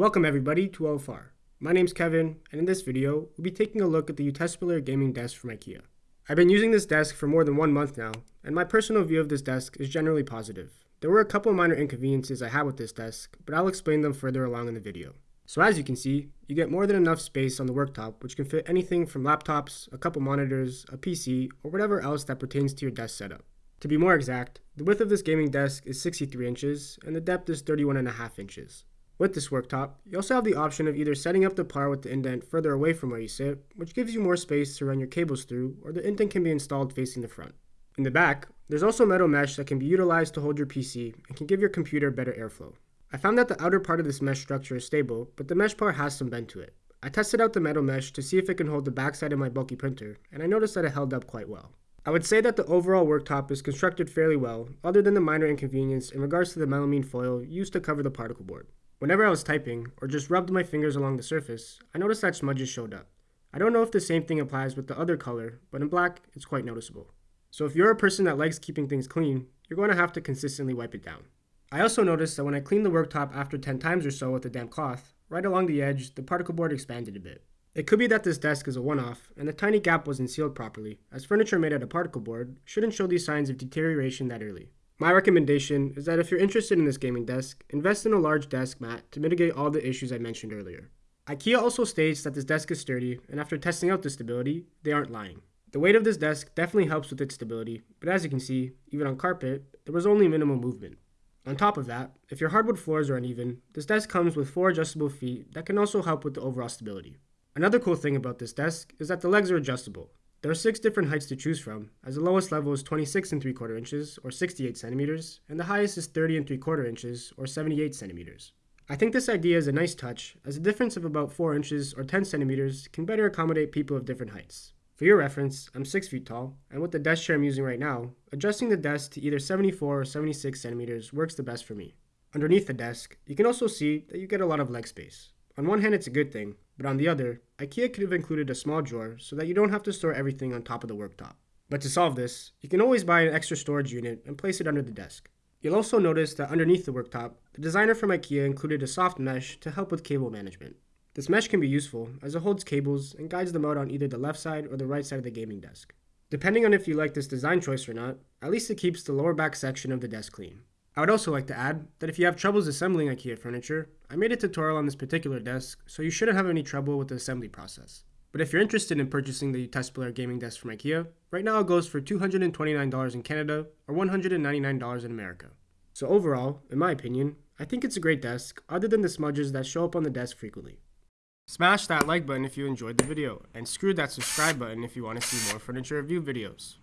Welcome everybody to OFR. My name's Kevin, and in this video, we'll be taking a look at the Utespelare gaming desk from IKEA. I've been using this desk for more than one month now, and my personal view of this desk is generally positive. There were a couple minor inconveniences I had with this desk, but I'll explain them further along in the video. So as you can see, you get more than enough space on the worktop which can fit anything from laptops, a couple monitors, a PC, or whatever else that pertains to your desk setup. To be more exact, the width of this gaming desk is 63 inches, and the depth is 31.5 inches. With this worktop, you also have the option of either setting up the par with the indent further away from where you sit, which gives you more space to run your cables through, or the indent can be installed facing the front. In the back, there's also metal mesh that can be utilized to hold your PC and can give your computer better airflow. I found that the outer part of this mesh structure is stable, but the mesh part has some bend to it. I tested out the metal mesh to see if it can hold the backside of my bulky printer, and I noticed that it held up quite well. I would say that the overall worktop is constructed fairly well, other than the minor inconvenience in regards to the melamine foil used to cover the particle board. Whenever I was typing, or just rubbed my fingers along the surface, I noticed that smudges showed up. I don't know if the same thing applies with the other color, but in black, it's quite noticeable. So if you're a person that likes keeping things clean, you're going to have to consistently wipe it down. I also noticed that when I cleaned the worktop after 10 times or so with a damp cloth, right along the edge, the particle board expanded a bit. It could be that this desk is a one-off, and the tiny gap wasn't sealed properly, as furniture made out of particle board shouldn't show these signs of deterioration that early. My recommendation is that if you're interested in this gaming desk, invest in a large desk mat to mitigate all the issues I mentioned earlier. IKEA also states that this desk is sturdy, and after testing out the stability, they aren't lying. The weight of this desk definitely helps with its stability, but as you can see, even on carpet, there was only minimal movement. On top of that, if your hardwood floors are uneven, this desk comes with four adjustable feet that can also help with the overall stability. Another cool thing about this desk is that the legs are adjustable, there are six different heights to choose from, as the lowest level is 26 and 3 quarter inches, or 68 centimeters, and the highest is 30 and 3 quarter inches, or 78 centimeters. I think this idea is a nice touch, as a difference of about 4 inches or 10 centimeters can better accommodate people of different heights. For your reference, I'm 6 feet tall, and with the desk chair I'm using right now, adjusting the desk to either 74 or 76 centimeters works the best for me. Underneath the desk, you can also see that you get a lot of leg space. On one hand, it's a good thing, but on the other, IKEA could have included a small drawer so that you don't have to store everything on top of the worktop. But to solve this, you can always buy an extra storage unit and place it under the desk. You'll also notice that underneath the worktop, the designer from IKEA included a soft mesh to help with cable management. This mesh can be useful as it holds cables and guides them out on either the left side or the right side of the gaming desk. Depending on if you like this design choice or not, at least it keeps the lower back section of the desk clean. I would also like to add that if you have troubles assembling IKEA furniture, I made a tutorial on this particular desk, so you shouldn't have any trouble with the assembly process. But if you're interested in purchasing the Utespelare gaming desk from IKEA, right now it goes for $229 in Canada or $199 in America. So overall, in my opinion, I think it's a great desk, other than the smudges that show up on the desk frequently. Smash that like button if you enjoyed the video, and screw that subscribe button if you want to see more furniture review videos.